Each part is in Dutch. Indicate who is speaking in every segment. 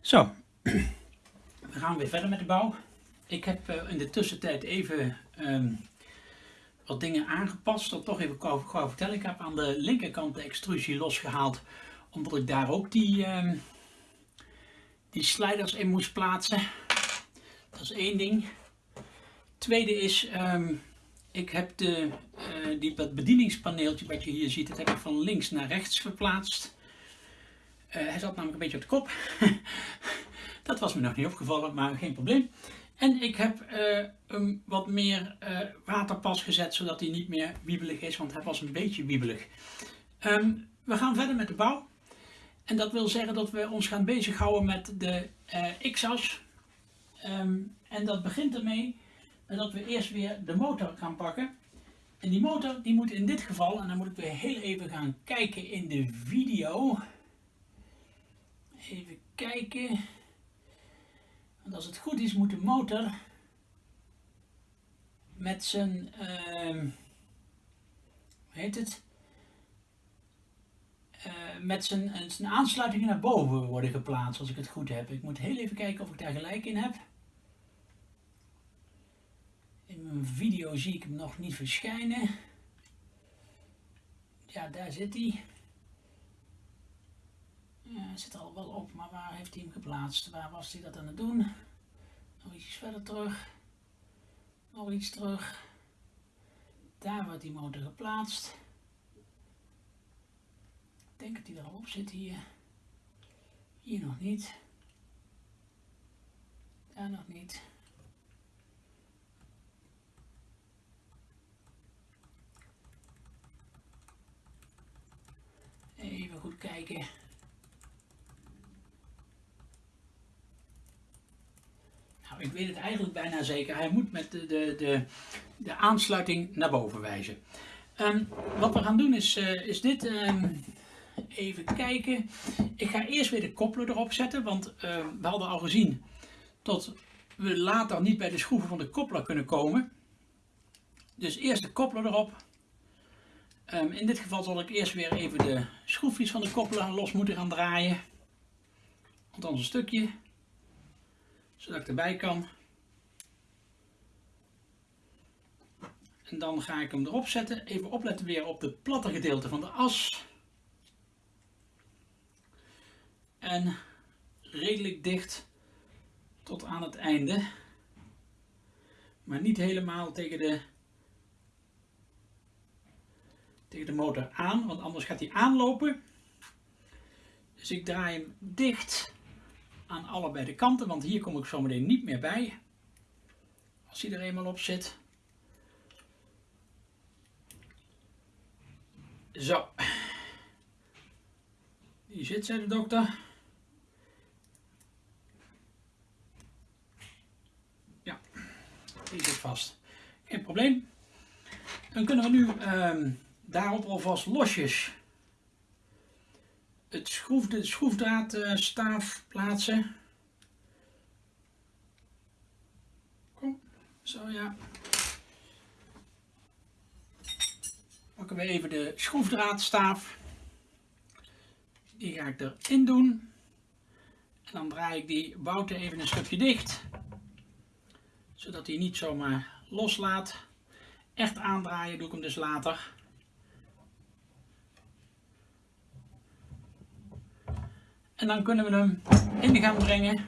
Speaker 1: Zo, we gaan weer verder met de bouw. Ik heb uh, in de tussentijd even um, wat dingen aangepast. Dat toch even gauw, vertellen. Ik heb aan de linkerkant de extrusie losgehaald. Omdat ik daar ook die, um, die sliders in moest plaatsen. Dat is één ding. Tweede is, um, ik heb de, uh, die, dat bedieningspaneeltje wat je hier ziet, dat heb ik van links naar rechts verplaatst. Uh, hij zat namelijk een beetje op de kop. dat was me nog niet opgevallen, maar geen probleem. En ik heb uh, hem wat meer uh, waterpas gezet, zodat hij niet meer wiebelig is, want hij was een beetje wiebelig. Um, we gaan verder met de bouw. En dat wil zeggen dat we ons gaan bezighouden met de X-as. Um, en dat begint ermee dat we eerst weer de motor gaan pakken. En die motor die moet in dit geval, en dan moet ik weer heel even gaan kijken in de video... Even kijken. Want als het goed is moet de motor met zijn, uh, heet het, uh, met zijn, zijn aansluitingen naar boven worden geplaatst als ik het goed heb. Ik moet heel even kijken of ik daar gelijk in heb. In mijn video zie ik hem nog niet verschijnen. Ja, daar zit hij. Hij zit al wel op, maar waar heeft hij hem geplaatst? Waar was hij dat aan het doen? Nog iets verder terug. Nog iets terug. Daar wordt die motor geplaatst. Ik denk dat hij er al op zit hier. Hier nog niet. Daar nog niet. Even goed kijken. Ik weet het eigenlijk bijna zeker. Hij moet met de, de, de, de aansluiting naar boven wijzen. Um, wat we gaan doen is, uh, is dit. Um, even kijken. Ik ga eerst weer de koppelen erop zetten. Want uh, we hadden al gezien dat we later niet bij de schroeven van de koppelaar kunnen komen. Dus eerst de koppelen erop. In dit geval zal ik eerst weer even de schroefjes van de koppelaar los moeten gaan draaien. Althans een stukje zodat ik erbij kan. En dan ga ik hem erop zetten. Even opletten weer op het platte gedeelte van de as. En redelijk dicht tot aan het einde. Maar niet helemaal tegen de, tegen de motor aan, want anders gaat hij aanlopen. Dus ik draai hem dicht aan allebei de kanten, want hier kom ik zo meteen niet meer bij. Als hij er eenmaal op zit. Zo. Die zit, zei de dokter. Ja, die zit vast. Geen probleem. Dan kunnen we nu uh, daarop alvast losjes het schroef, de schroefdraadstaaf plaatsen. Kom, zo ja. Pakken we even de schroefdraadstaaf. Die ga ik erin doen. En dan draai ik die bouten even een stukje dicht. Zodat hij niet zomaar loslaat. Echt aandraaien doe ik hem dus later. En dan kunnen we hem in gaan brengen.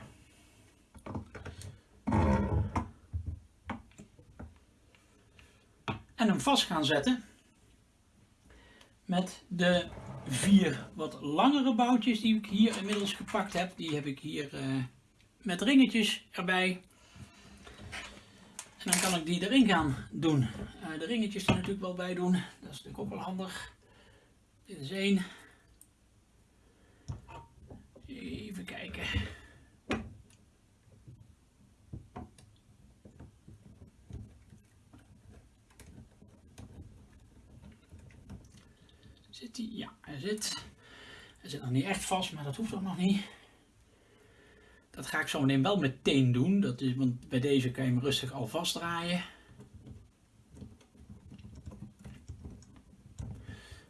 Speaker 1: En hem vast gaan zetten. Met de vier wat langere boutjes die ik hier inmiddels gepakt heb. Die heb ik hier uh, met ringetjes erbij. En dan kan ik die erin gaan doen. Uh, de ringetjes er natuurlijk wel bij doen. Dat is natuurlijk ook wel handig. Dit is één. Even kijken. Zit hij? Ja, hij zit. Hij zit nog niet echt vast, maar dat hoeft ook nog niet. Dat ga ik zo meteen wel meteen doen. Dat is, want bij deze kan je hem rustig al vastdraaien.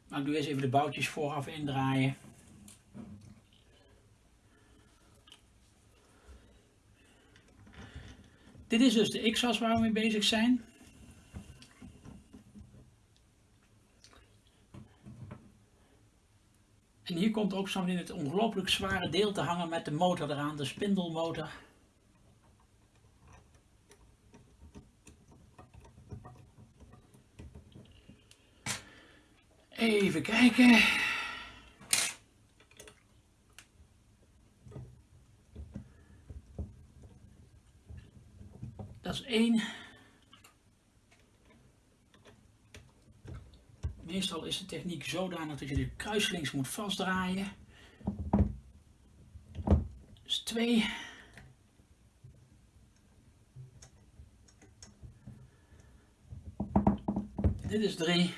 Speaker 1: Maar ik doe eerst even de boutjes vooraf indraaien. Dit is dus de X-as waar we mee bezig zijn. En hier komt ook zo in het ongelooflijk zware deel te hangen met de motor eraan, de spindelmotor. Even kijken. Dat Meestal is de techniek zodanig dat je de kruislinks moet vastdraaien. Dat Dit is 3.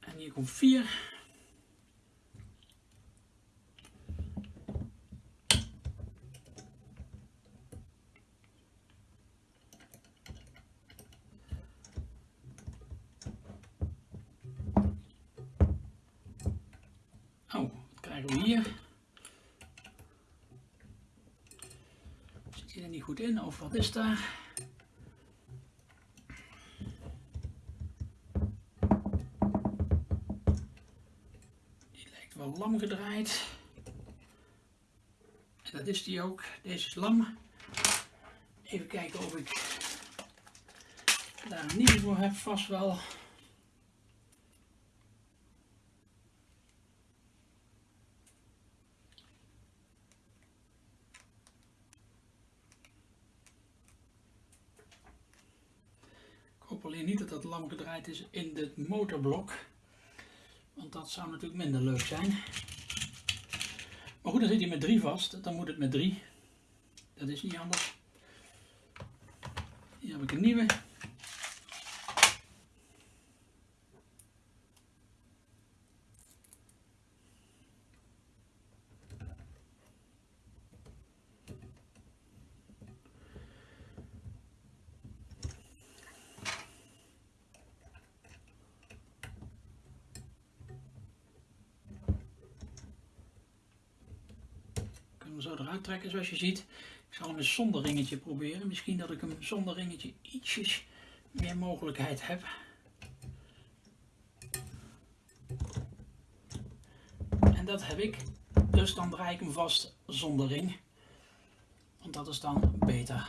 Speaker 1: En hier komt vier. Goed in of wat is daar? Die lijkt wel lam gedraaid. En dat is die ook. Deze is lam. Even kijken of ik daar een nieuwe voor heb. Vast wel. Ik hoop alleen niet dat dat lam gedraaid is in het motorblok. Want dat zou natuurlijk minder leuk zijn. Maar goed, dan zit hij met 3 vast. Dan moet het met 3. Dat is niet anders. Hier heb ik een nieuwe. Trekken zoals je ziet. Ik zal hem eens zonder ringetje proberen. Misschien dat ik hem zonder ringetje ietsjes meer mogelijkheid heb. En dat heb ik. Dus dan draai ik hem vast zonder ring. Want dat is dan beter.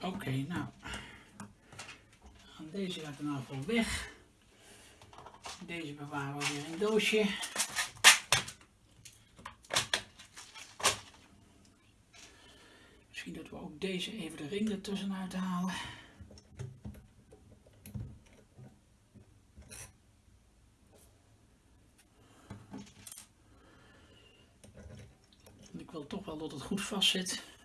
Speaker 1: Oké, nou. Deze gaat er nou weg. Deze bewaren we weer in een doosje. Misschien dat we ook deze even de ring ertussen uithalen. Want ik wil toch wel dat het goed vast zit.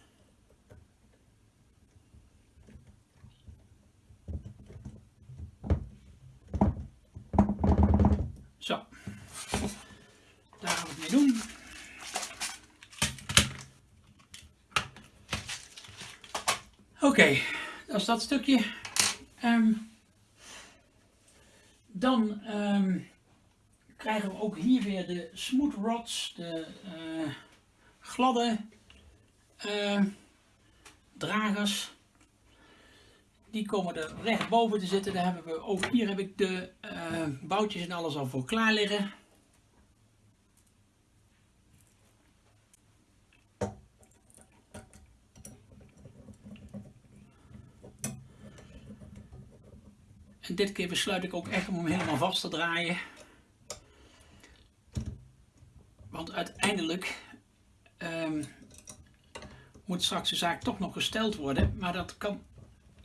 Speaker 1: Oké, dat is dat stukje. Ehm, dan ehm, krijgen we ook hier weer de smooth rods, de eh, gladde eh, dragers. Die komen er recht boven te zitten. Daar hebben we ook hier heb ik de uh, boutjes en alles al voor klaar liggen. Dit keer besluit ik ook echt om hem helemaal vast te draaien. Want uiteindelijk um, moet straks de zaak toch nog gesteld worden. Maar dat kan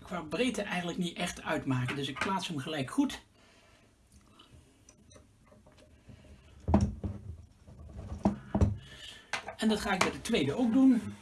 Speaker 1: qua breedte eigenlijk niet echt uitmaken. Dus ik plaats hem gelijk goed. En dat ga ik bij de tweede ook doen.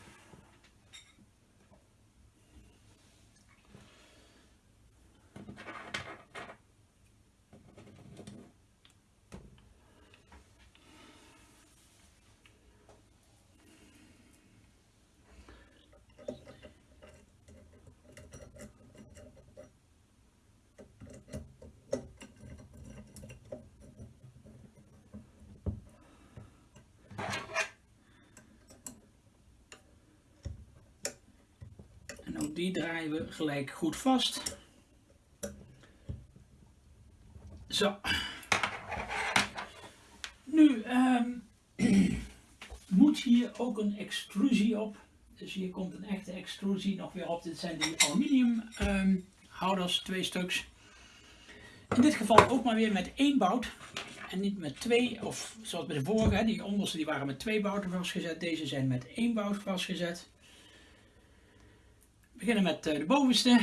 Speaker 1: Die draaien we gelijk goed vast. Zo. Nu um, moet hier ook een extrusie op. Dus hier komt een echte extrusie nog weer op. Dit zijn die aluminium um, houders, twee stuks. In dit geval ook maar weer met één bout. En niet met twee, of zoals bij de vorige, die onderste die waren met twee bouten vastgezet. Deze zijn met één bout vastgezet. Beginnen met eh, de bovenste.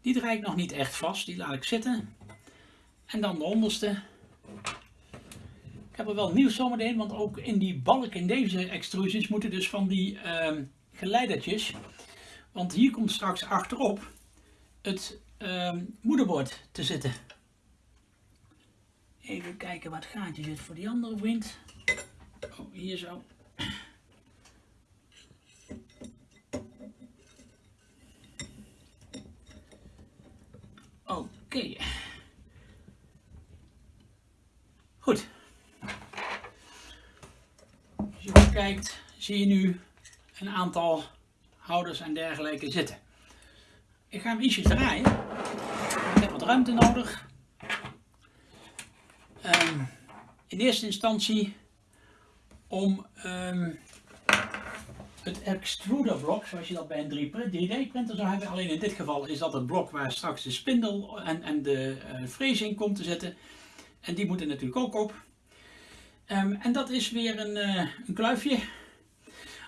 Speaker 1: Die draai ik nog niet echt vast, die laat ik zitten. En dan de onderste. Ik heb er wel nieuws zometeen, want ook in die balk in deze extrusies moeten dus van die uh, geleidertjes. Want hier komt straks achterop het uh, moederbord te zitten. Even kijken wat gaatje zit voor die andere vriend. Oh, hier zo. Oké. Goed. Als je kijkt, zie je nu een aantal houders en dergelijke zitten. Ik ga hem ietsjes draaien. Ik heb wat ruimte nodig. Um, in eerste instantie om um, het extruderblok, zoals je dat bij een 3D-printer zou hebben. Alleen in dit geval is dat het blok waar straks de spindel en, en de uh, in komt te zitten. En die moeten natuurlijk ook op. Um, en dat is weer een, uh, een kluifje.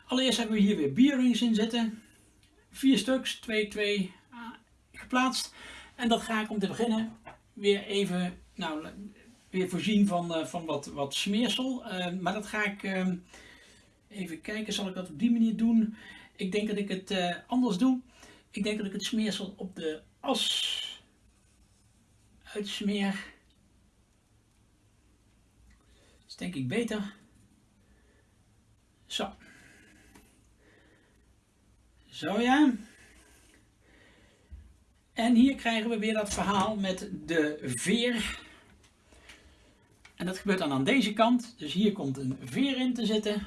Speaker 1: Allereerst hebben we hier weer bierrings in zitten. Vier stuks, 2, 2 uh, geplaatst. En dat ga ik om te beginnen weer even nou, weer voorzien van, uh, van wat, wat smeersel. maar dat ga ik Even kijken, zal ik dat op die manier doen? Ik denk dat ik het uh, anders doe. Ik denk dat ik het smeersel op de as uitsmeer. Dat is denk ik beter. Zo. Zo ja. En hier krijgen we weer dat verhaal met de veer. En dat gebeurt dan aan deze kant. Dus hier komt een veer in te zitten.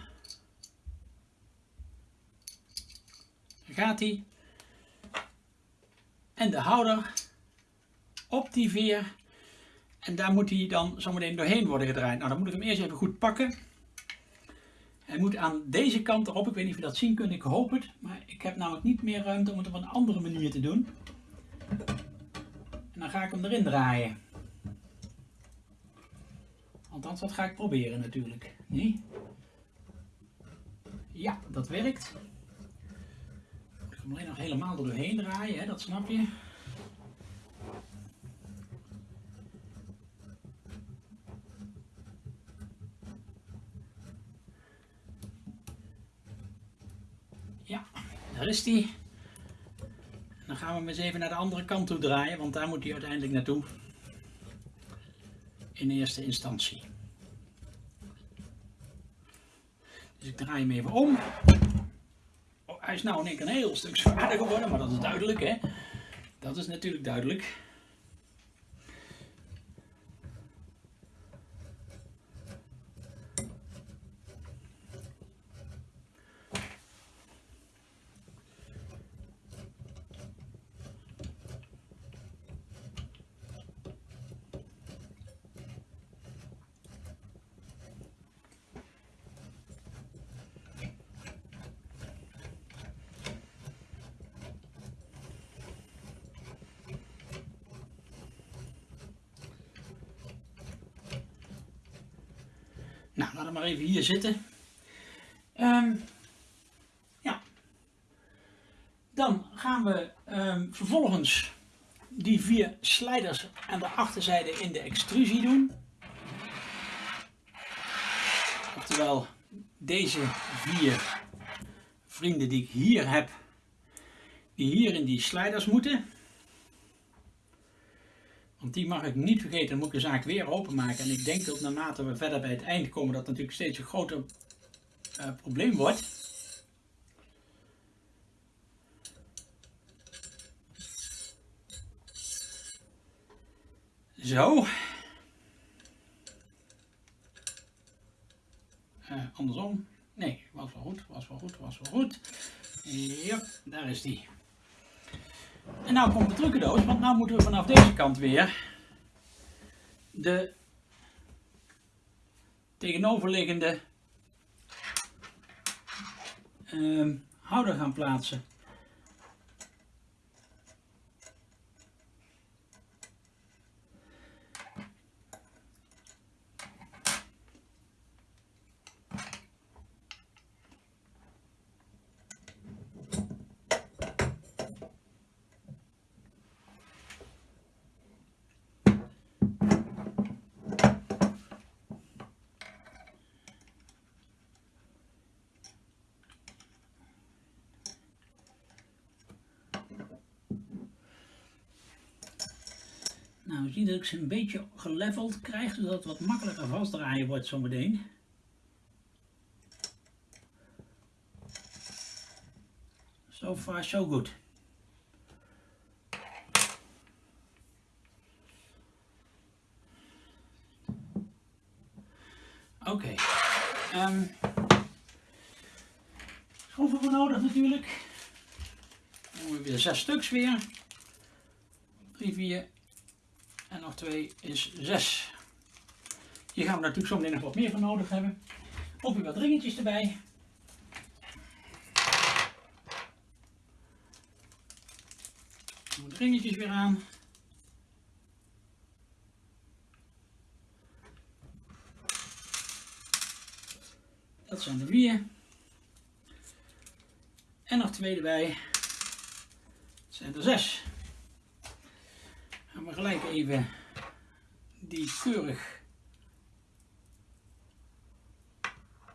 Speaker 1: gaat hij. En de houder op die veer. En daar moet hij dan zometeen doorheen worden gedraaid. Nou, dan moet ik hem eerst even goed pakken. Hij moet aan deze kant erop. Ik weet niet of je dat zien kunt. Ik hoop het. Maar ik heb namelijk niet meer ruimte om het op een andere manier te doen. En dan ga ik hem erin draaien. Althans, dat ga ik proberen natuurlijk. Nee? Ja, dat werkt hem alleen nog helemaal doorheen draaien, hè, dat snap je. Ja, daar is die. Dan gaan we hem eens even naar de andere kant toe draaien, want daar moet hij uiteindelijk naartoe. In eerste instantie. Dus ik draai hem even om hij is nou in een heel stuk zwaarder geworden, maar dat is duidelijk hè. Dat is natuurlijk duidelijk. Even hier zitten. Um, ja. Dan gaan we um, vervolgens die vier slijders aan de achterzijde in de extrusie doen. Oftewel deze vier vrienden die ik hier heb, die hier in die sliders moeten. Want die mag ik niet vergeten, dan moet ik de zaak weer openmaken. En ik denk dat naarmate we verder bij het eind komen, dat natuurlijk steeds een groter uh, probleem wordt. Zo. andersom. Nee, was wel goed, was wel goed, was wel goed. Ja, daar is die. En nou komt de trucendoos, want nou moeten we vanaf deze kant weer de tegenoverliggende uh, houder gaan plaatsen. Nou, we zien dat ik ze een beetje geleveld krijg, zodat het wat makkelijker vastdraaien wordt zometeen. So far so good. Oké. Okay. Um, schroeven we nodig natuurlijk. Dan hebben we weer zes stuks weer. 3, 4, en nog 2 is 6. Hier gaan we natuurlijk zo meteen nog wat meer van nodig hebben. Ook weer wat ringetjes erbij. De ringetjes weer aan. Dat zijn er vier. En nog twee erbij. Dat zijn er zes gaan we gelijk even die keurig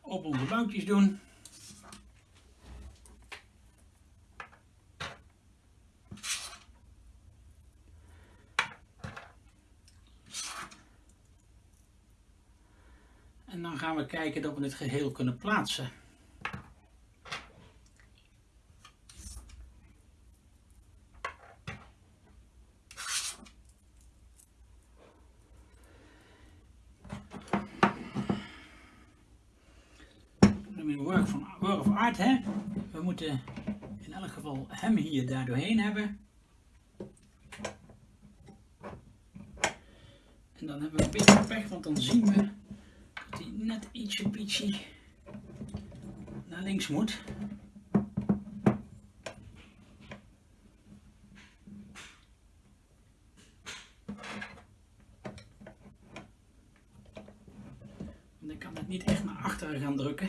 Speaker 1: op onze boutjes doen. En dan gaan we kijken dat we dit geheel kunnen plaatsen. Hè? We moeten in elk geval hem hier daar doorheen hebben. En dan hebben we een beetje pech, want dan zien we dat hij net ietsje pietje naar links moet. dan kan het niet echt naar achteren gaan drukken.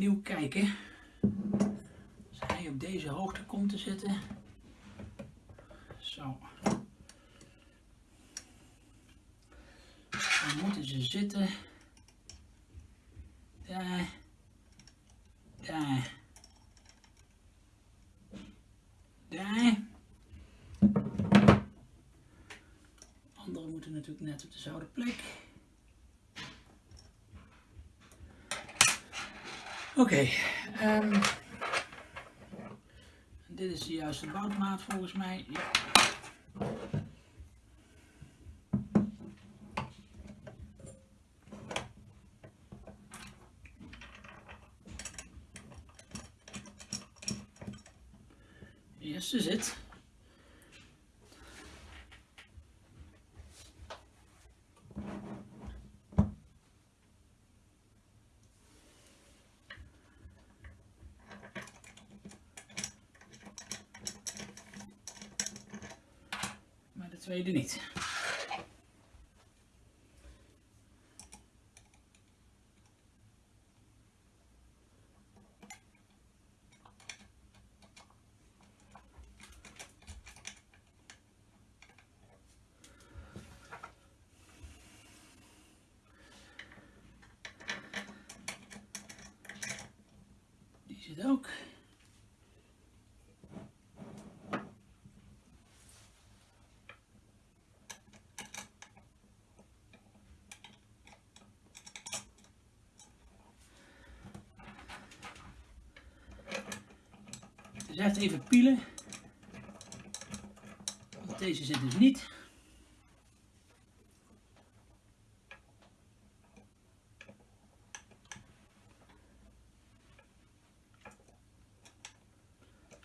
Speaker 1: opnieuw kijken. Als hij op deze hoogte komt te zitten. Zo. Dan moeten ze zitten. Daar. Daar. Daar. Andere moeten natuurlijk net op dezelfde plek. Oké, okay, um, ehm, dit is de juiste boutmaat volgens mij. Ja. Yes, is tweede niet. Die zit ook. Blijft even pielen. Deze zit dus niet.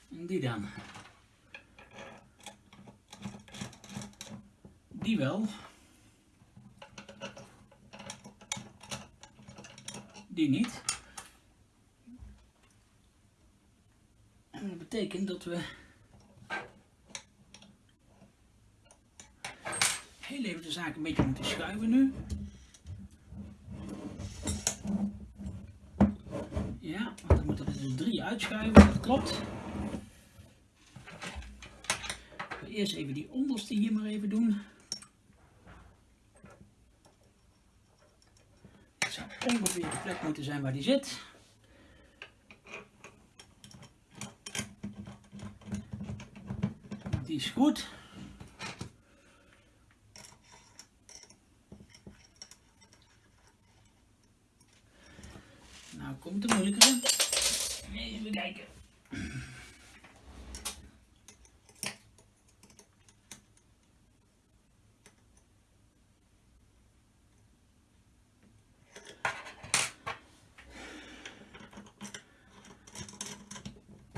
Speaker 1: En die dan. Die wel. Die niet. En dat dat we heel even de zaak een beetje moeten schuiven nu. Ja, want dan moeten er dus drie uitschuiven, dat klopt. Eerst even die onderste hier maar even doen. Het zou ongeveer de plek moeten zijn waar die zit. Die is goed. Nou komt de moeilijkere. Even kijken.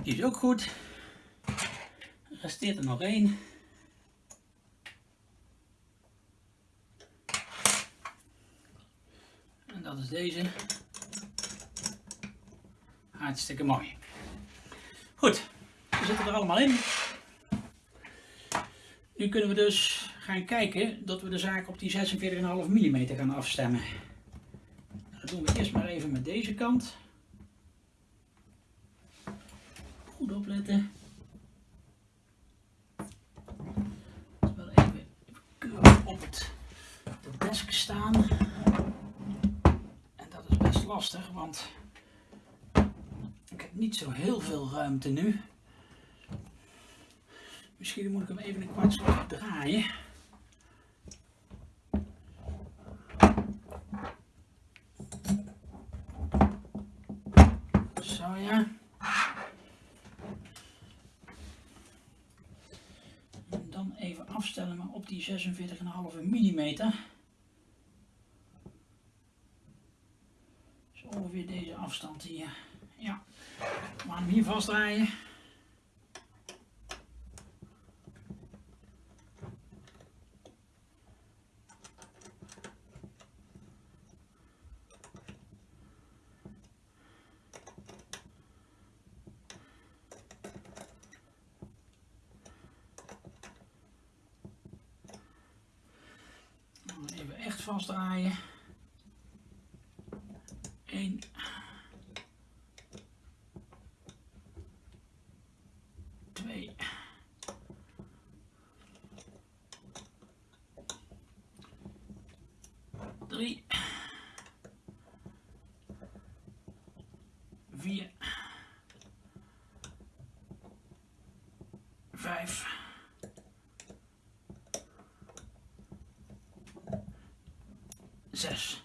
Speaker 1: Die is ook goed. Er resteert er nog één. En dat is deze. Hartstikke mooi. Goed, we zitten er allemaal in. Nu kunnen we dus gaan kijken dat we de zaak op die 46,5 mm gaan afstemmen. Dat doen we eerst maar even met deze kant. Goed opletten. Wel even keurig op het de desk staan. En dat is best lastig, want ik heb niet zo heel veel ruimte nu. Misschien moet ik hem even een kwartslag draaien. Zo ja. En dan even afstellen maar op die 46,5 mm. Zo ongeveer deze afstand hier. Gaan hem hier vastdraaien. 2, 5, 6.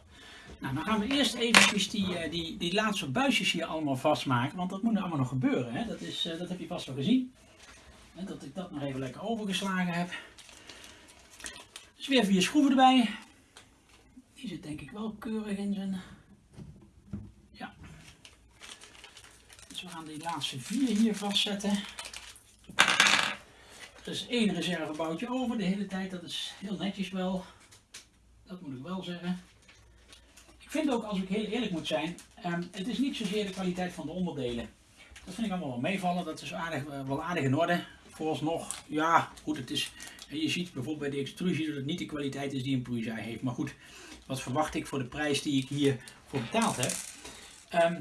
Speaker 1: Nou, dan gaan we eerst even die, eh, die, die laatste buisjes hier allemaal vastmaken, want dat moet er allemaal nog gebeuren. Hè? Dat, is, eh, dat heb je vast wel gezien. Dat ik dat nog even lekker overgeslagen heb. Dus weer vier schroeven erbij. Die zit denk ik wel keurig in zijn die laatste vier hier vastzetten. Er is één reserveboutje over de hele tijd, dat is heel netjes wel. Dat moet ik wel zeggen. Ik vind ook, als ik heel eerlijk moet zijn, ehm, het is niet zozeer de kwaliteit van de onderdelen. Dat vind ik allemaal wel meevallen, dat is aardig, eh, wel aardig in orde. Vooralsnog, ja, goed, het is, je ziet bijvoorbeeld bij de extrusie dat het niet de kwaliteit is die een Prusa heeft. Maar goed, wat verwacht ik voor de prijs die ik hier voor betaald heb? Ehm,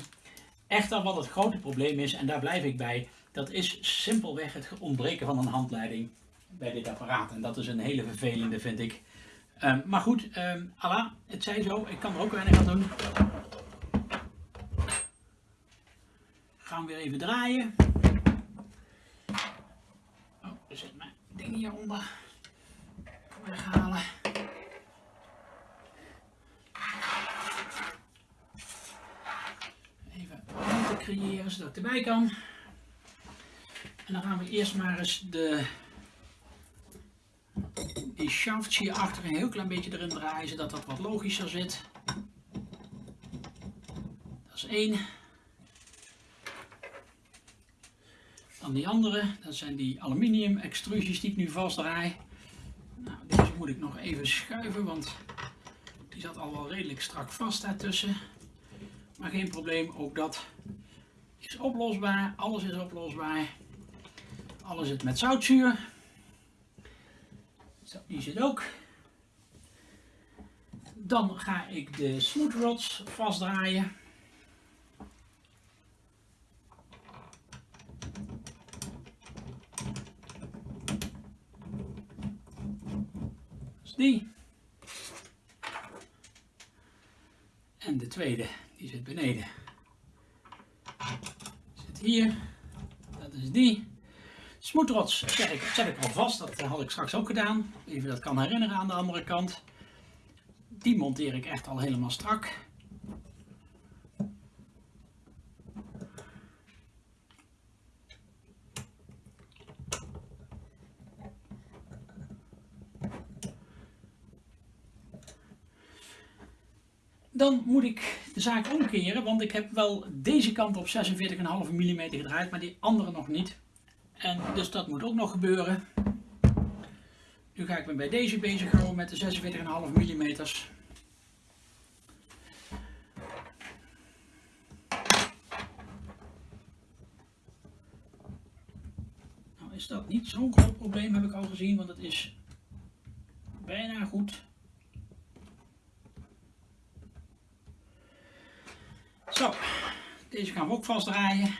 Speaker 1: echter, wat het grote probleem is, en daar blijf ik bij, dat is simpelweg het ontbreken van een handleiding bij dit apparaat. En dat is een hele vervelende, vind ik. Um, maar goed, um, het zij zo, ik kan er ook weinig aan doen. Gaan we weer even draaien. Oh, er zit mijn ding hieronder. Weghalen. Even ruimte creëren zodat het erbij kan. En dan gaan we eerst maar eens de, die shaft hier achter een heel klein beetje erin draaien, zodat dat wat logischer zit. Dat is één. Dan die andere, dat zijn die aluminium extrusies die ik nu vastdraai. Nou, deze moet ik nog even schuiven, want die zat al wel redelijk strak vast daartussen. Maar geen probleem, ook dat is oplosbaar. Alles is oplosbaar. Alles zit met zoutzuur. Zo, die zit ook. Dan ga ik de smooth rods vastdraaien. die. En de tweede, die zit beneden. Hier. Dat is die. Smoetrots zet ik, al vast, dat had ik straks ook gedaan. Even dat kan herinneren aan de andere kant. Die monteer ik echt al helemaal strak. Dan moet ik de zaak omkeren, want ik heb wel deze kant op 46,5 mm gedraaid, maar die andere nog niet. En dus dat moet ook nog gebeuren. Nu ga ik me bij deze bezig houden met de 46,5 mm. Nou is dat niet zo'n groot probleem, heb ik al gezien, want het is bijna goed. Zo, deze gaan we ook vastdraaien.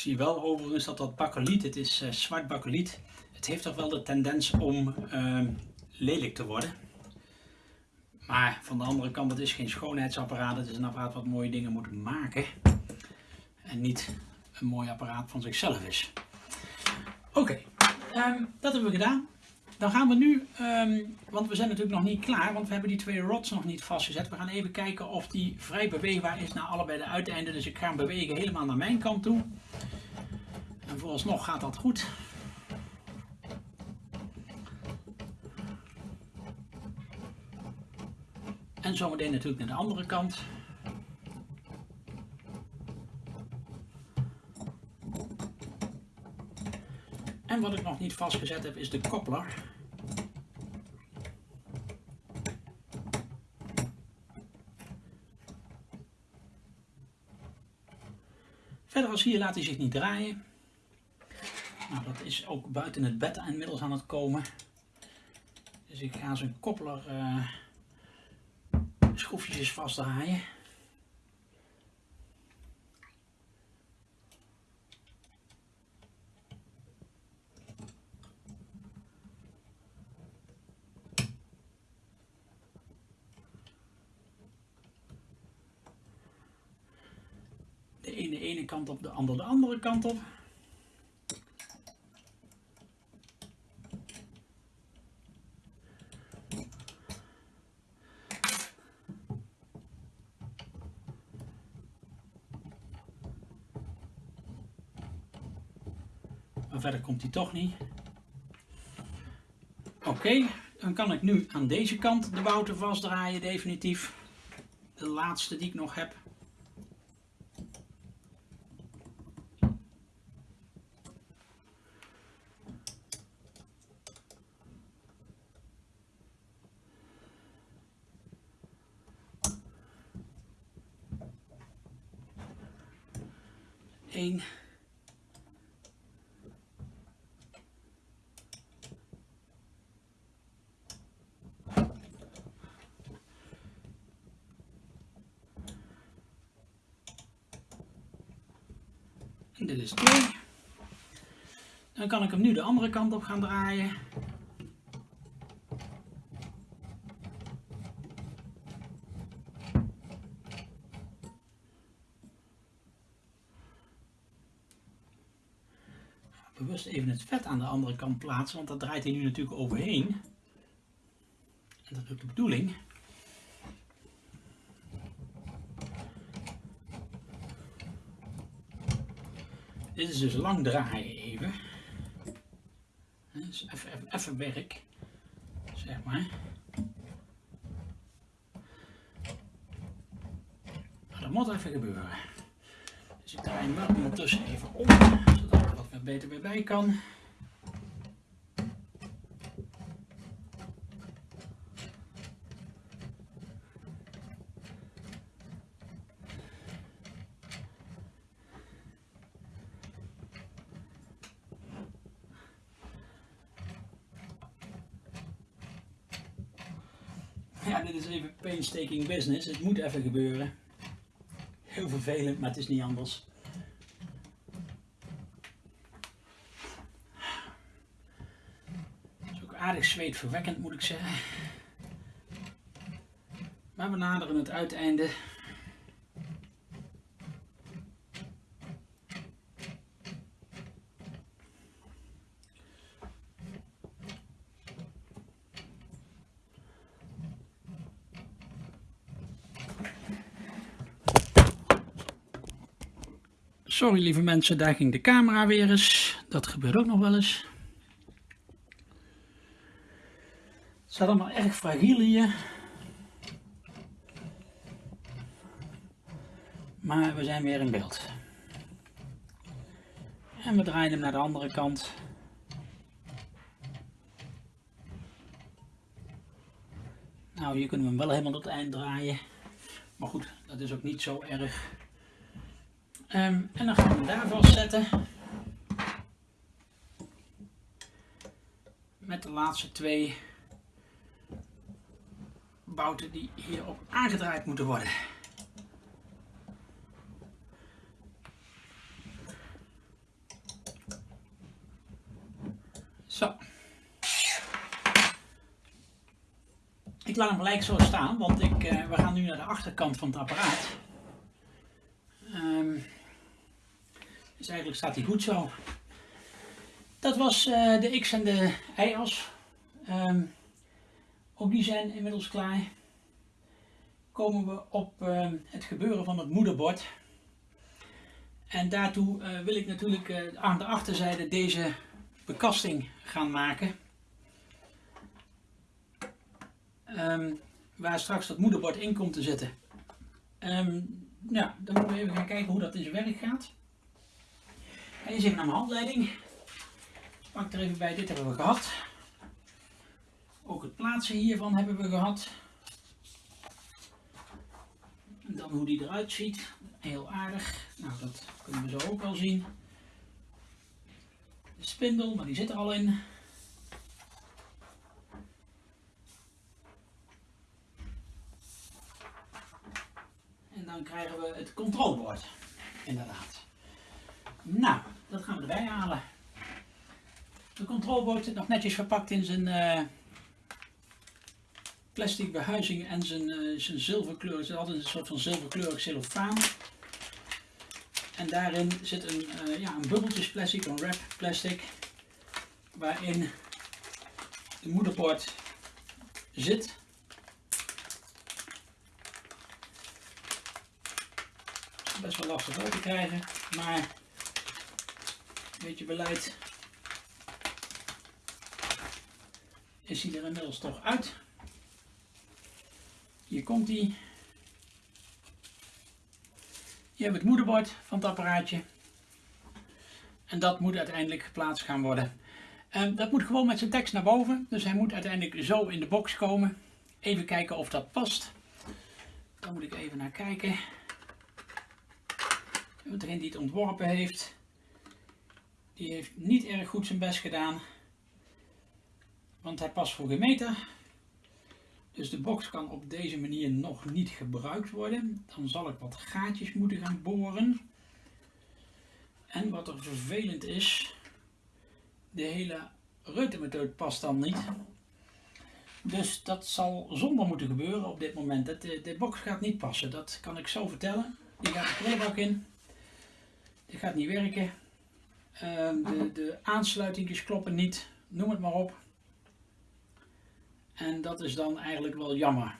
Speaker 1: Zie wel overigens dat dat bakeliet, het is uh, zwart bakeliet, het heeft toch wel de tendens om uh, lelijk te worden. Maar van de andere kant, het is geen schoonheidsapparaat, het is een apparaat wat mooie dingen moet maken. En niet een mooi apparaat van zichzelf is. Oké, um, dat hebben we gedaan. Dan gaan we nu, um, want we zijn natuurlijk nog niet klaar, want we hebben die twee rods nog niet vastgezet. We gaan even kijken of die vrij beweegbaar is naar allebei de uiteinden. Dus ik ga hem bewegen helemaal naar mijn kant toe. Vooralsnog gaat dat goed. En zometeen natuurlijk naar de andere kant. En wat ik nog niet vastgezet heb is de koppler. Verder als hier laat hij zich niet draaien. Nou, dat is ook buiten het bed inmiddels aan het komen. Dus ik ga zijn koppeler uh, schroefjes vastdraaien. De ene ene kant op, de andere de andere kant op. komt hij toch niet. Oké, dan kan ik nu aan deze kant de bouten vastdraaien definitief. De laatste die ik nog heb. Eén. Dit is 2. Dan kan ik hem nu de andere kant op gaan draaien. bewust even het vet aan de andere kant plaatsen, want dat draait hij nu natuurlijk overheen. En dat is ook de bedoeling. Dit is dus lang draaien even. Even, even, werk, zeg maar. Dat moet even gebeuren. Dus ik draai hem ondertussen even om, zodat ik wat beter weer bij kan. Ja, dit is business. Het moet even gebeuren. Heel vervelend, maar het is niet anders. Het is ook aardig zweetverwekkend, moet ik zeggen. Maar we naderen het uiteinde. Sorry lieve mensen, daar ging de camera weer eens. Dat gebeurt ook nog wel eens. Het staat allemaal erg fragiel hier. Maar we zijn weer in beeld. En we draaien hem naar de andere kant. Nou, hier kunnen we hem wel helemaal tot het eind draaien. Maar goed, dat is ook niet zo erg. Um, en dan gaan we daar vastzetten. Met de laatste twee bouten die hierop aangedraaid moeten worden. Zo. Ik laat hem gelijk zo staan, want ik, uh, we gaan nu naar de achterkant van het apparaat. Um, dus eigenlijk staat hij goed zo. Dat was uh, de X en de Y-as. Um, ook die zijn inmiddels klaar. Komen we op uh, het gebeuren van het moederbord. En daartoe uh, wil ik natuurlijk uh, aan de achterzijde deze bekasting gaan maken. Um, waar straks dat moederbord in komt te zitten. Ja, dan moeten we even gaan kijken hoe dat in zijn werk gaat. Eens even naar mijn handleiding. Pak er even bij, dit hebben we gehad. Ook het plaatsen hiervan hebben we gehad. En dan hoe die eruit ziet. Heel aardig. Nou, dat kunnen we zo ook wel zien. De spindel, maar die zit er al in. En dan krijgen we het controlebord. Inderdaad. Nou, dat gaan we erbij halen. De controlebord zit nog netjes verpakt in zijn uh, plastic behuizing en zijn, uh, zijn zilverkleur. Er zit altijd een soort van zilverkleurig cellofaan. En daarin zit een, uh, ja, een bubbeltjes plastic, een wrap plastic, waarin de moederbord zit. Best wel lastig open te krijgen, maar beetje beleid is hij er inmiddels toch uit. Hier komt hij. Hebben we het moederbord van het apparaatje. En dat moet uiteindelijk geplaatst gaan worden. En dat moet gewoon met zijn tekst naar boven. Dus hij moet uiteindelijk zo in de box komen. Even kijken of dat past. Daar moet ik even naar kijken. Degene die het ontworpen heeft. Die heeft niet erg goed zijn best gedaan. Want hij past voor geen meter. Dus de box kan op deze manier nog niet gebruikt worden. Dan zal ik wat gaatjes moeten gaan boren. En wat er vervelend is, de hele reutemethode past dan niet. Dus dat zal zonder moeten gebeuren op dit moment. De, de box gaat niet passen, dat kan ik zo vertellen. Die gaat de kleebak in. Dit gaat niet werken. Ehm, de, de aansluitingjes kloppen niet, noem het maar op. En dat is dan eigenlijk wel jammer.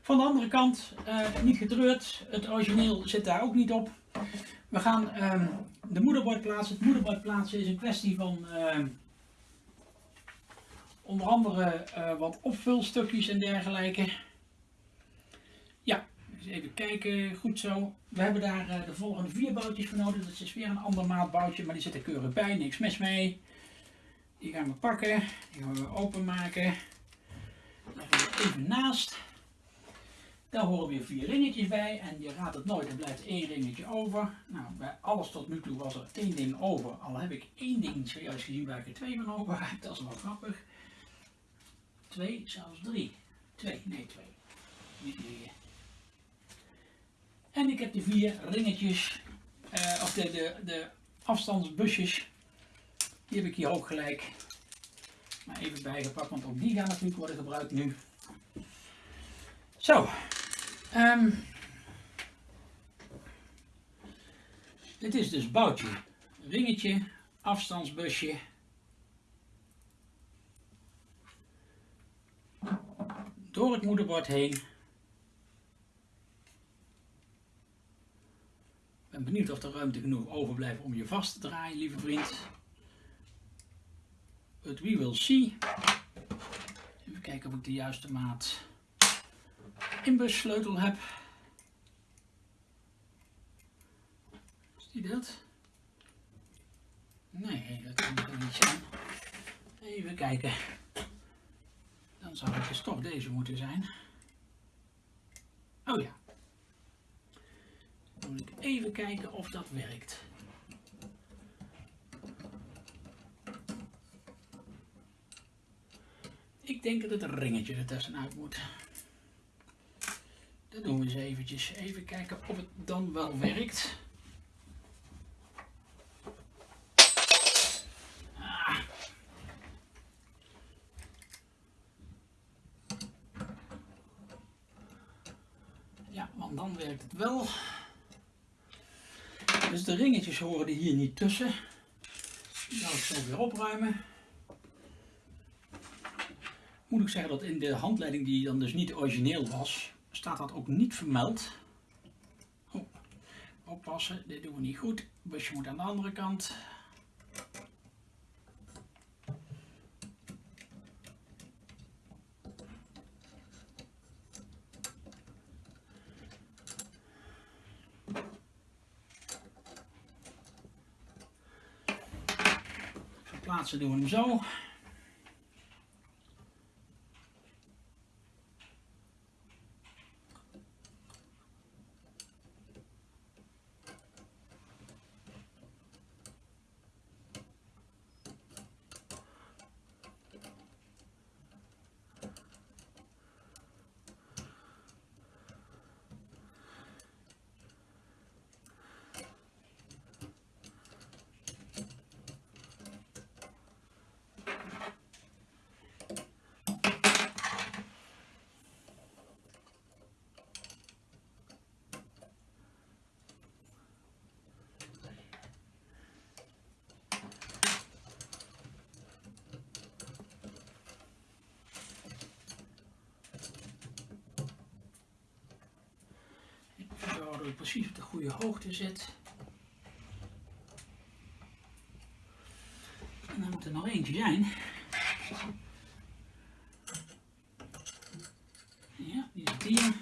Speaker 1: Van de andere kant, uh, niet getreurd, het origineel zit daar ook niet op. We gaan uh, de moederbord plaatsen. Het moederbord plaatsen is een kwestie van uh, onder andere eh, wat opvulstukjes en dergelijke. Even kijken, goed zo. We hebben daar de volgende vier boutjes voor nodig. Dat is weer een ander maatboutje, maar die zit er keurig bij, niks mis mee. Die gaan we pakken, die gaan we openmaken. Leggen we even naast. Daar horen weer vier ringetjes bij en je raadt het nooit, er blijft één ringetje over. Nou, bij alles tot nu toe was er één ding over, al heb ik één ding zojuist gezien waar ik er twee van over heb, dat is wel grappig. Twee, zelfs drie. Twee, nee twee. Niet meer. En ik heb de vier ringetjes, uh, of de, de, de afstandsbusjes, die heb ik hier ook gelijk maar even bijgepakt, want ook die gaan natuurlijk worden gebruikt nu. Zo, Um, dit is dus boutje, ringetje, afstandsbusje. Door het moederbord heen. Ben benieuwd of er ruimte genoeg overblijft om je vast te draaien, lieve vriend. But we will see. Even kijken of ik de juiste maat inbussleutel heb. Is die dat? Nee, dat kan er niet zijn. Even kijken. Dan zou het dus toch deze moeten zijn. Oh ja. Moet ik even kijken of dat werkt. Ik denk dat het ringetje er tussenuit moet. Dat doen we eens eventjes. Even kijken of het dan wel werkt. Ah. Ja, want dan werkt het wel. Ringetjes horen er hier niet tussen. Die zal ik zo weer opruimen. Moet ik zeggen dat in de handleiding die dan dus niet origineel was, staat dat ook niet vermeld. Oh, oppassen, dit doen we niet goed. busje moet aan de andere kant. Verplaatsen doen we hem zo. dat ik precies op de goede hoogte zit. En dan moet er nog eentje zijn. Ja, die zit hier.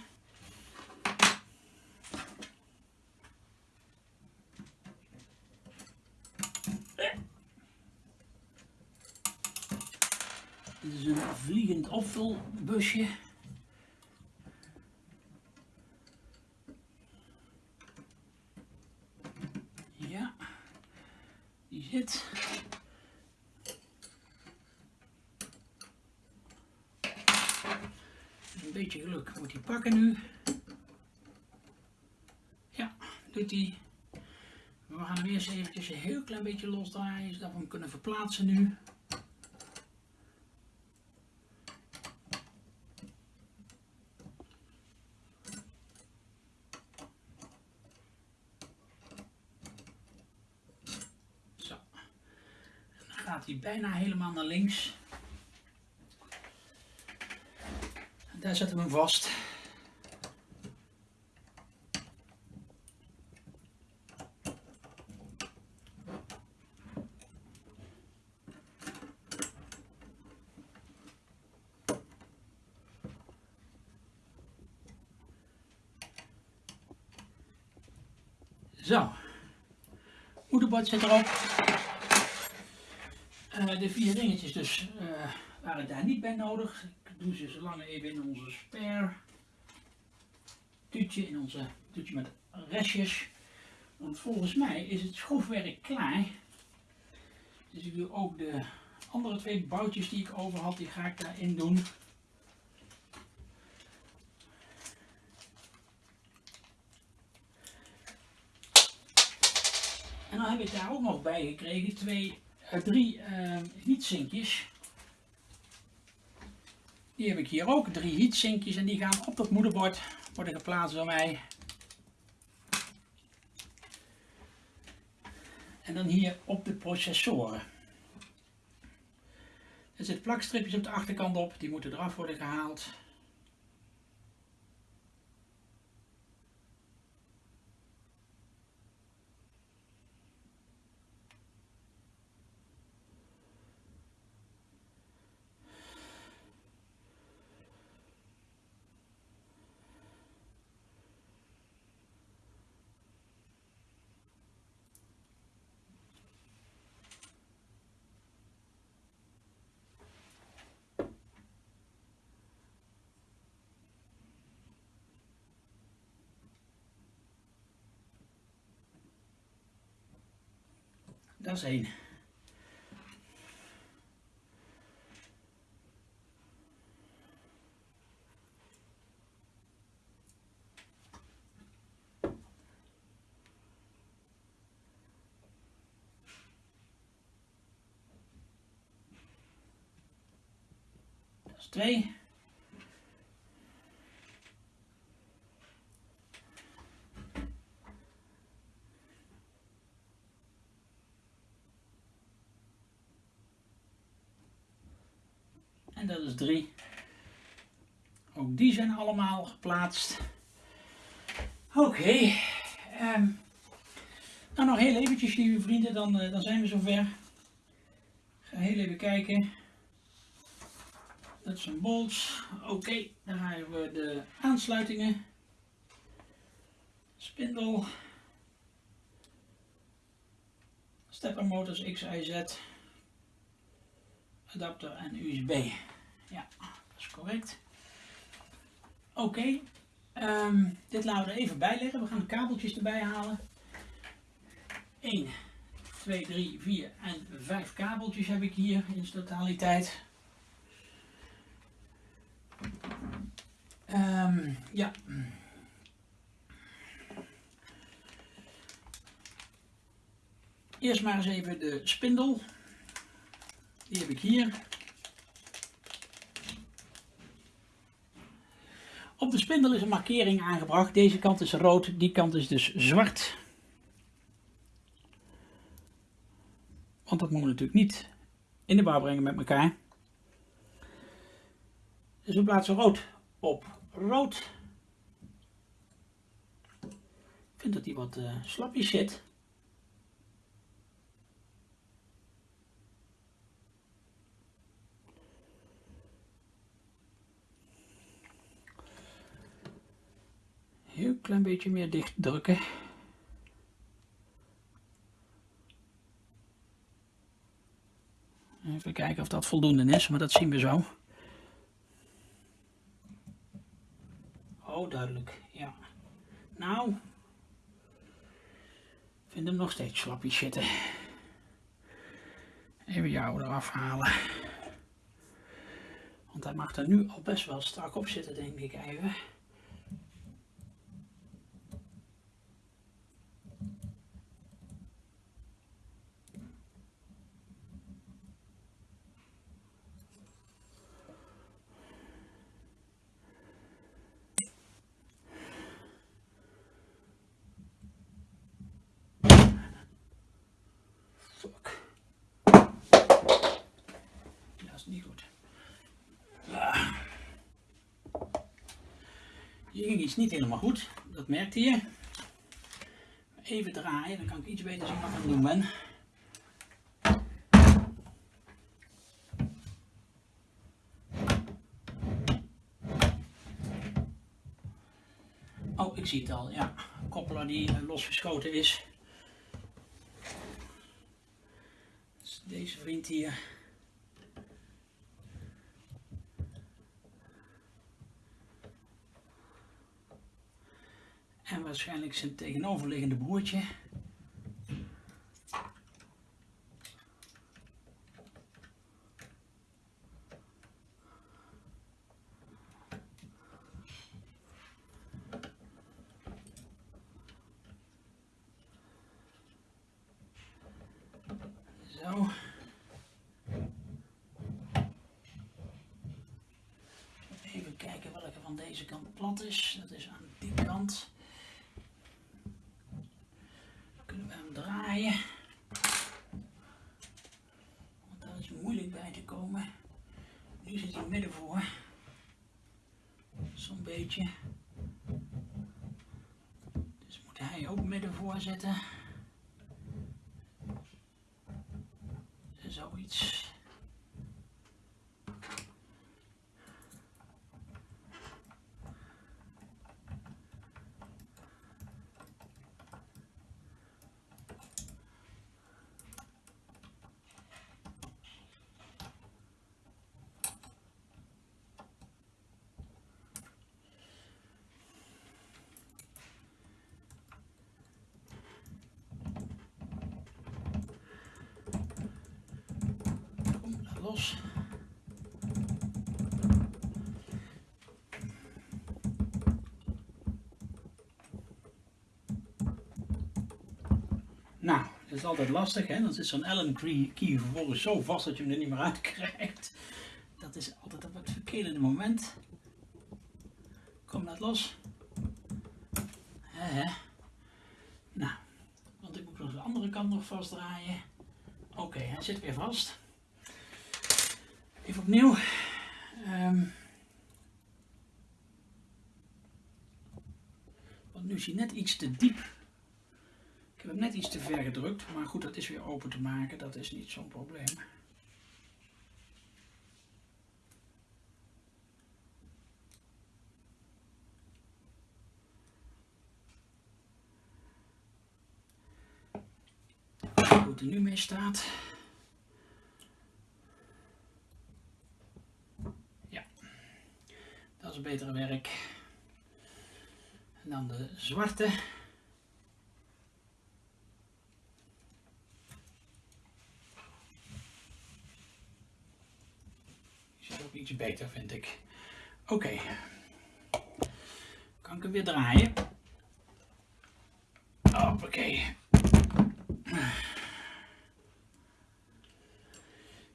Speaker 1: Dit is een vliegend opvulbusje. zit. Een beetje geluk moet hij pakken nu. Ja, doet hij. we gaan hem eerst eventjes een heel klein beetje losdraaien, zodat we hem kunnen verplaatsen nu. Zo. Dan gaat hij bijna helemaal naar links. En daar zetten we hem vast. Zo, moederbord zit erop. Uh, de vier ringetjes dus uh, waren daar niet bij nodig. Ik doe ze zo lang even in onze spare tuutje, in onze tuutje met restjes. Want volgens mij is het schroefwerk klaar. Dus ik doe ook de andere twee boutjes die ik over had, die ga ik daarin doen. En dan heb ik daar ook nog bij gekregen twee, uh, drie uh, heatsinkjes. Die heb ik hier ook, drie heatsinkjes en die gaan op dat moederbord worden geplaatst door mij. En dan hier op de processoren. Er zitten plakstripjes op de achterkant op, die moeten eraf worden gehaald. Dat is één. Dat is twee. Is 3. Ook die zijn allemaal geplaatst. Oké. Um, nou nog heel eventjes lieve vrienden, dan, uh, dan zijn we zover. Ik ga heel even kijken. Dat zijn bolts. Oké, okay, dan hebben we de aansluitingen. Spindel. Stepper motors XIZ. Adapter en USB. Ja, dat is correct. Oké, okay. um, dit laten we er even bij leggen. We gaan de kabeltjes erbij halen. 1, 2, 3, 4 en 5 kabeltjes heb ik hier in totaliteit. Um, ja. Eerst maar eens even de spindel. Die heb ik hier. Op de spindel is een markering aangebracht. Deze kant is rood, die kant is dus zwart. Want dat moeten we natuurlijk niet in de war brengen met elkaar. Dus we plaatsen rood op rood. Ik vind dat die wat uh, slapjes zit. Heel klein beetje meer dicht drukken. Even kijken of dat voldoende is, maar dat zien we zo. Oh, duidelijk, ja. Nou, ik vind hem nog steeds slapjes zitten. Even jou eraf halen. Want hij mag er nu al best wel strak op zitten, denk ik even. Die ging iets niet helemaal goed. Dat merkte je. Even draaien, dan kan ik iets beter zien wat ik aan het doen ben. Oh, ik zie het al. Ja, koppelaar die uh, losgeschoten is. Dus deze vriend hier. Waarschijnlijk zijn tegenoverliggende broertje. Zo. Even kijken welke van deze kant plat is. Dat is aan die kant. Kunnen we hem draaien. Want daar is moeilijk bij te komen. Nu zit hij midden voor. Zo'n Dus moet hij ook midden voor zitten. Zoiets. Kom, laat los. Nou, dat is altijd lastig, hè? Dan zit zo'n Allen key vervolgens zo vast dat je hem er niet meer uit krijgt. Dat is altijd op het verkeerde moment. Kom, laat los. Nou, want ik moet nog de andere kant nog vastdraaien. Oké, hij zit weer vast. Even opnieuw. Ehm, want nu is hij net iets te diep. Iets te ver gedrukt, maar goed, dat is weer open te maken. Dat is niet zo'n probleem. Hoe er nu mee staat. Ja, dat is betere werk. Dan de zwarte. Die zit ook iets beter, vind ik. Oké. Kan ik hem weer draaien? Hoppakee.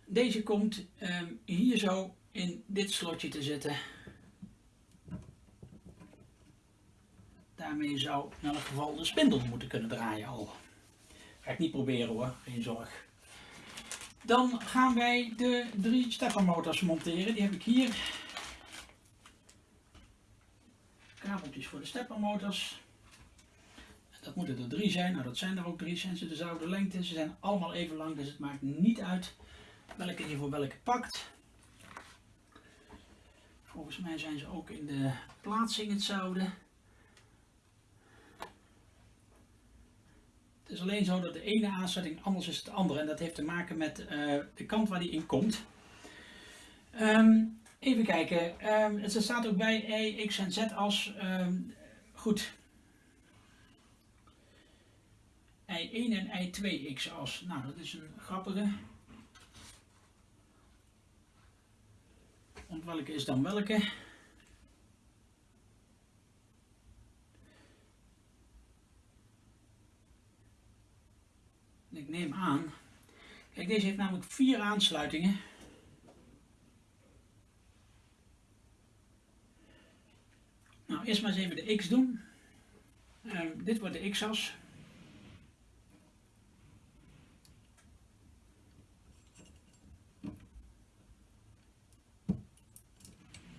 Speaker 1: Deze komt ehm, hier zo in dit slotje te zitten. Daarmee zou in elk geval de spindel moeten kunnen draaien al. Ga ik niet proberen hoor, geen zorg. Dan gaan wij de drie steppermotors monteren. Die heb ik hier. Kabeltjes voor de steppermotors. Dat moeten er drie zijn. Nou, dat zijn er ook drie. Zijn ze dezelfde lengte? Ze zijn allemaal even lang, dus het maakt niet uit welke je voor welke pakt. Volgens mij zijn ze ook in de plaatsing hetzelfde. Het is alleen zo dat de ene aansluiting anders is dan de andere. En dat heeft te maken met uh, de kant waar die in komt. Um, even kijken. Um, het staat ook bij E, X en Z als. Um, goed. I1 en I2 x-as. Nou, dat is een grappige. Want welke is dan welke? Ik neem aan. Kijk, deze heeft namelijk vier aansluitingen. Nou, eerst maar eens even de X doen. Uh, dit wordt de X-as.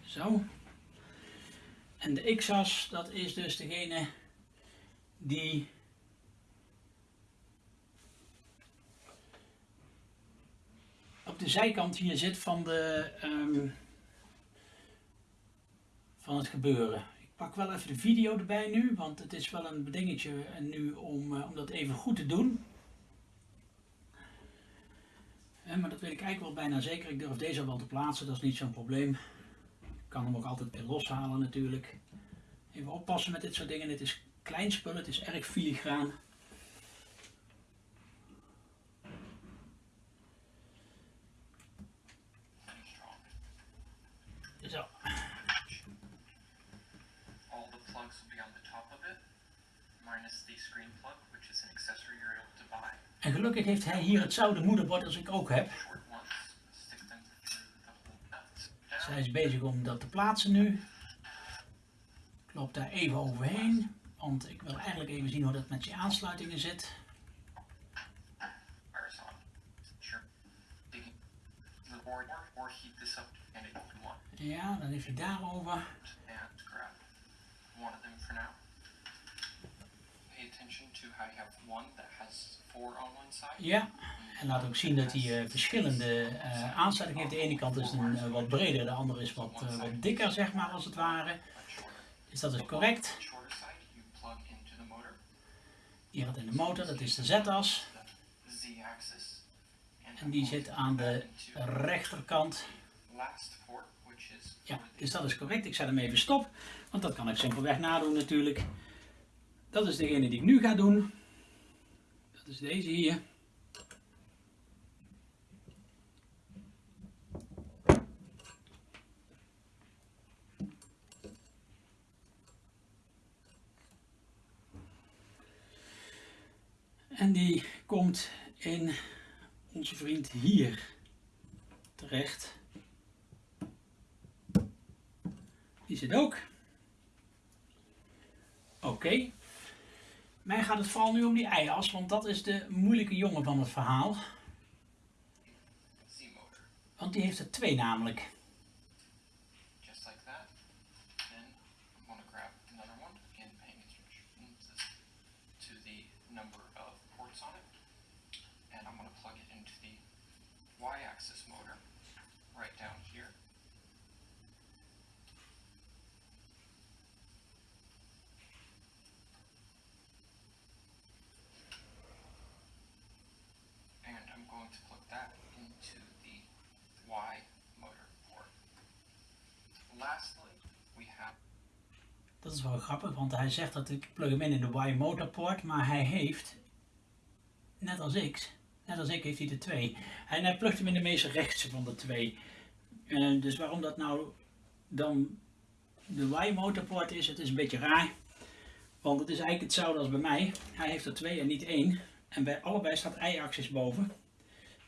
Speaker 1: Zo. En de x-as, dat is dus degene die de zijkant hier zit van, de, ehm, van het gebeuren. Ik pak wel even de video erbij nu, want het is wel een dingetje nu om, uh, om dat even goed te doen. Eh, maar dat weet ik eigenlijk wel bijna zeker. Ik durf deze wel te plaatsen, dat is niet zo'n probleem. Ik kan hem ook altijd weer loshalen natuurlijk. Even oppassen met dit soort dingen. Het is klein spul, het is erg filigraan. En gelukkig heeft hij hier hetzelfde moederbord als ik ook heb. Zij is bezig om dat te plaatsen nu. Ik loop daar even overheen, want ik wil eigenlijk even zien hoe dat met je aansluitingen zit. Ja, dan heeft hij daarover. Ja, en laat ook zien dat hij eh, verschillende eh, aansluitingen heeft. De ene kant is een, eh, wat breder, de andere is wat, wat dikker, zeg maar, als het ware. Dus dat is correct. Hier had in de motor, dat is de z-as. En die zit aan de rechterkant.
Speaker 2: is
Speaker 1: Ja, dus dat is correct. Ik zet hem even stop, want dat kan ik simpelweg nadoen natuurlijk. Dat is degene die ik nu ga doen. Dat is deze hier. En die komt in onze vriend hier terecht. Die zit ook. Oké. Mij gaat het vooral nu om die ei-as, want dat is de moeilijke jongen van het verhaal. Want die heeft er twee namelijk. Dat is wel grappig, want hij zegt dat ik plug hem in in de Y-motor port, maar hij heeft, net als ik, net als ik heeft hij er twee. En hij plugt hem in de meest rechtse van de twee. Eh, dus waarom dat nou dan de Y-motor port is, het is een beetje raar. Want het is eigenlijk hetzelfde als bij mij. Hij heeft er twee en niet één. En bij allebei staat y-axis boven.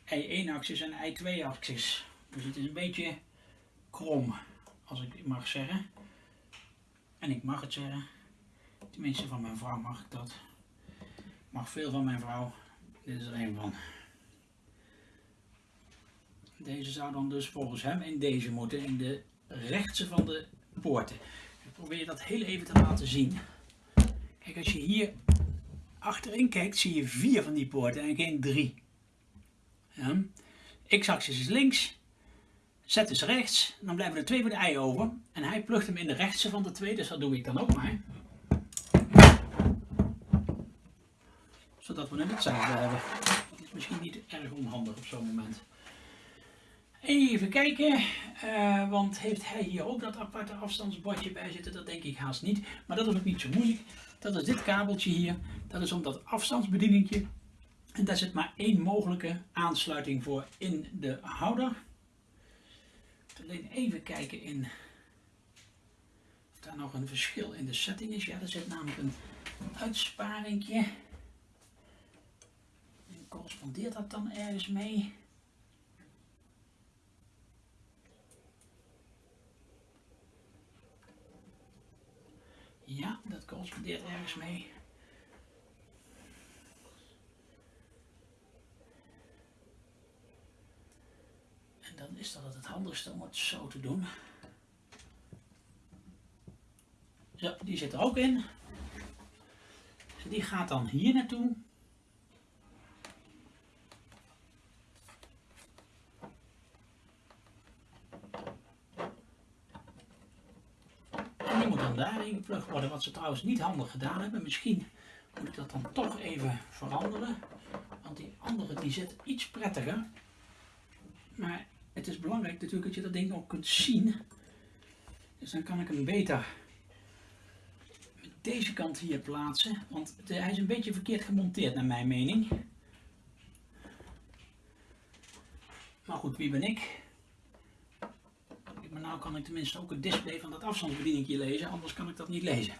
Speaker 1: Y1-axis en Y2-axis. Dus het is een beetje krom, als ik mag zeggen. En ik mag het zeggen. Tenminste, van mijn vrouw mag ik dat. Ik mag veel van mijn vrouw. Dit is er een van. Deze zou dan dus volgens hem in deze moeten, in de rechtse van de poorten. Ik probeer dat heel even te laten zien. Kijk, als je hier achterin kijkt, zie je vier van die poorten en geen drie. Ja. X-axis is links, Z is rechts, dan blijven er twee voor de ei over. En hij plugt hem in de rechtse van de twee, dus dat doe ik dan ook maar. Zodat we net hetzelfde hebben. Dat is misschien niet erg onhandig op zo'n moment. Even kijken, eh, want heeft hij hier ook dat aparte afstandsbordje bij zitten? Dat denk ik haast niet, maar dat is ook niet zo moeilijk. Dat is dit kabeltje hier, dat is om dat afstandsbedieningje. En daar zit maar één mogelijke aansluiting voor in de houder. Alleen even kijken in of daar nog een verschil in de setting is. Ja, er zit namelijk een uitsparingje. En correspondeert dat dan ergens mee? Ja, dat correspondeert ergens mee. En dan is dat het handigste om het zo te doen. Ja, die zit er ook in. Die gaat dan hier naartoe. En die moet dan daarin geplukt worden, wat ze trouwens niet handig gedaan hebben. Misschien moet ik dat dan toch even veranderen. Want die andere die zit iets prettiger. Maar het is belangrijk natuurlijk dat je dat ding ook kunt zien. Dus dan kan ik hem beter met deze kant hier plaatsen. Want hij is een beetje verkeerd gemonteerd naar mijn mening. Maar goed, wie ben ik? Maar nou kan ik tenminste ook het display van dat afstandsbedieningje lezen, anders kan ik dat niet lezen.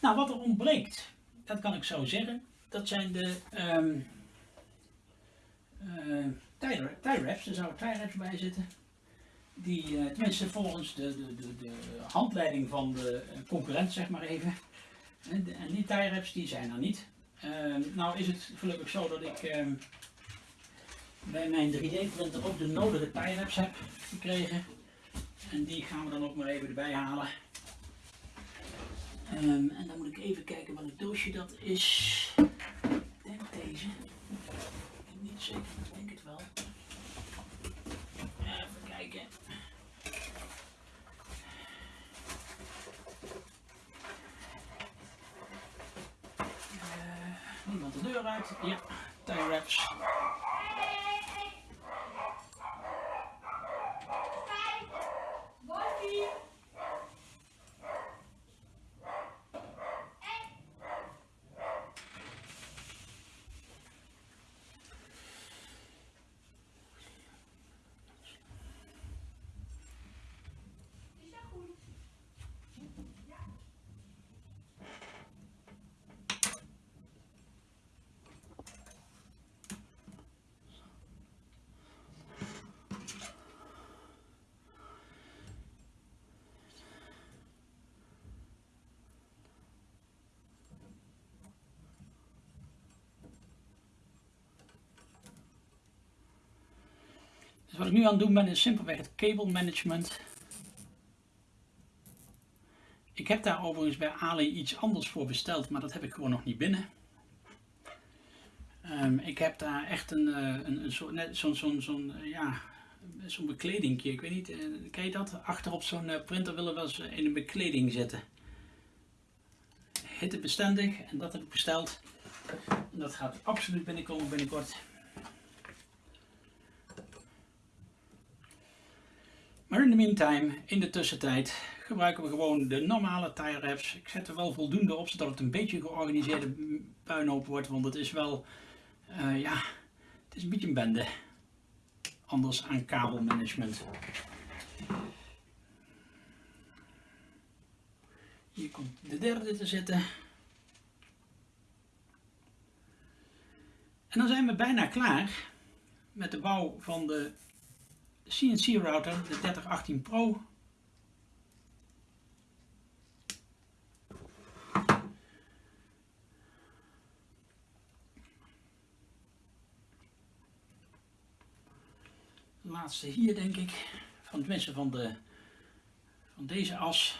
Speaker 1: Nou, wat er ontbreekt, dat kan ik zo zeggen. Dat zijn de eh, tie- tie wraps. Er zouden tie wraps bij zitten. Die, eh, tenminste volgens de, de, de, de handleiding van de eh, concurrent, zeg maar even. En, de- en die tie wraps die zijn er niet. Ehm, nou is het gelukkig zo dat ik ehm, bij mijn 3D-printer ook de nodige tie wraps heb gekregen. En die gaan we dan ook maar even erbij halen. Ehm, en dan moet ik even kijken welk doosje dat is. Ik denk deze. Zeker, ik denk het wel. Even kijken. Eh, niemand de deur uit. Ja, tie wraps. Dus wat ik nu aan het doen ben is simpelweg het cable management. Ik heb daar overigens bij Ali iets anders voor besteld, maar dat heb ik gewoon nog niet binnen. Ehm, ik heb daar echt een, eh, een, een zo'n zo'n zo'n eh, ja, zo'n bekledingje, ik weet niet, eh, ken je dat? Achter op zo'n printer willen we eens in een bekleding zetten. Hittebestendig en dat heb ik besteld. Dat gaat absoluut binnenkomen binnenkort. De meantime, in de tussentijd, gebruiken we gewoon de normale tie wraps. Ik zet er wel voldoende op, zodat het een beetje georganiseerde puinhoop wordt. Want het is wel, eh, ja, het is een beetje een bende. Anders aan kabelmanagement. Hier komt de derde te zitten. En dan zijn we bijna klaar met de bouw van de CNC router, de 3018 Pro. De laatste hier denk ik, van tenminste van, de, van deze as.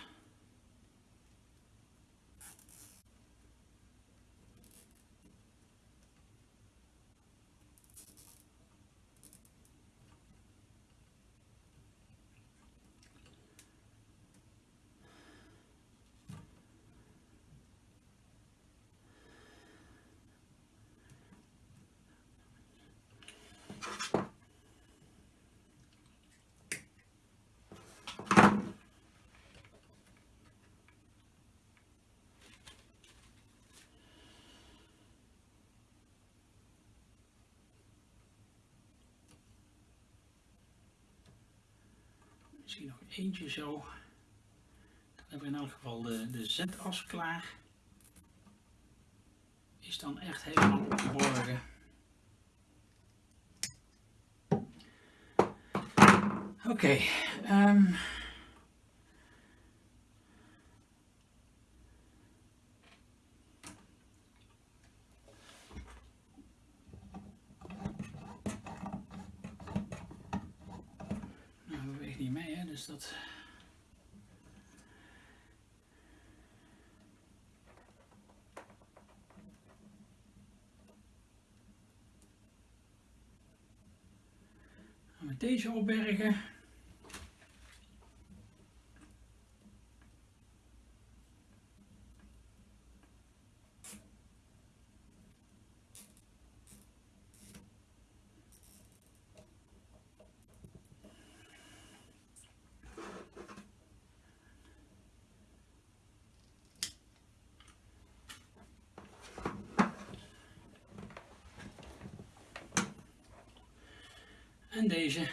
Speaker 1: Misschien nog eentje zo. Dan hebben we in elk geval de, de Z-as klaar. Is dan echt helemaal opgeborgen. Oké. ehm. Nou, we beweegt niet mee, hè, dus dat. Deze opbergen. En deze.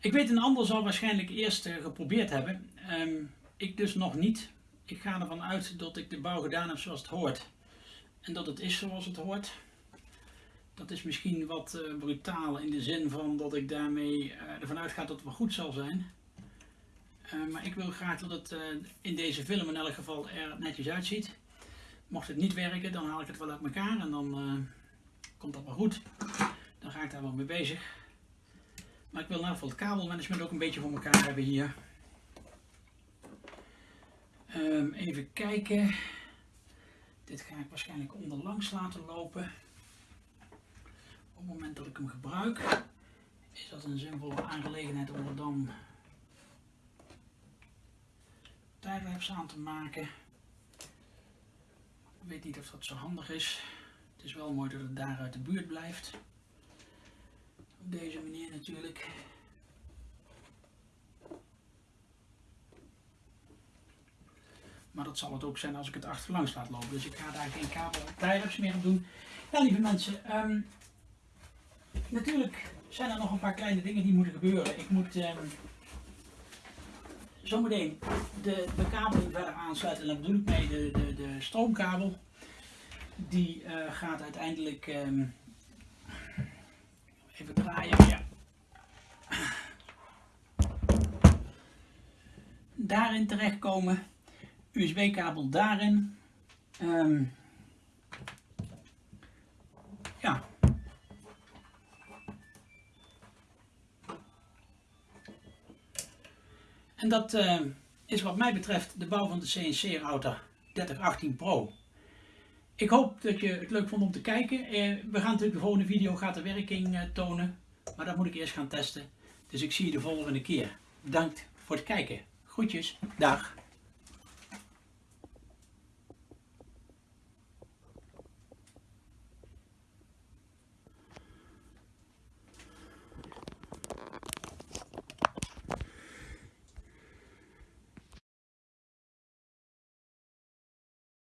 Speaker 1: Ik weet een ander zal waarschijnlijk eerst eh, geprobeerd hebben. Ehm, ik dus nog niet. Ik ga ervan uit dat ik de bouw gedaan heb zoals het hoort. En dat het is zoals het hoort. Dat is misschien wat eh, brutaal in de zin van dat ik daarmee eh, ervan uitga dat het wel goed zal zijn. Eh, maar ik wil graag dat het in deze film in elk geval er netjes uitziet. Mocht het niet werken, dan haal ik het wel uit elkaar en dan komt dat wel goed. Dan ga ik daar wel mee bezig. Maar ik wil in ieder het kabelmanagement ook een beetje voor elkaar hebben hier. Ehm, even kijken. Dit ga ik waarschijnlijk onderlangs laten lopen. Op het moment dat ik hem gebruik, is dat een zinvolle aangelegenheid om er dan tijdlapse aan te maken. Ik weet niet of dat zo handig is. Het is wel mooi dat het daar uit de buurt blijft. Op deze manier natuurlijk. Maar dat zal het ook zijn als ik het achterlangs laat lopen. Dus ik ga daar geen kabel tijdlapse meer op doen. Ja, lieve mensen. ehm, natuurlijk zijn er nog een paar kleine dingen die moeten gebeuren. Ik moet ehm, zometeen de bekabeling verder aansluiten. En daar bedoel ik mee de, de, de stroomkabel. Die eh, gaat uiteindelijk ehm, even draaien. Daarin terechtkomen. USB-kabel daarin. Ehm, ja. En dat eh, is wat mij betreft de bouw van de CNC router 3018 Pro. Ik hoop dat je het leuk vond om te kijken. Eh, we gaan natuurlijk de volgende video gaat de werking eh, tonen. Maar dat moet ik eerst gaan testen. Dus ik zie je de volgende keer. Bedankt voor het kijken. Groetjes. Dag.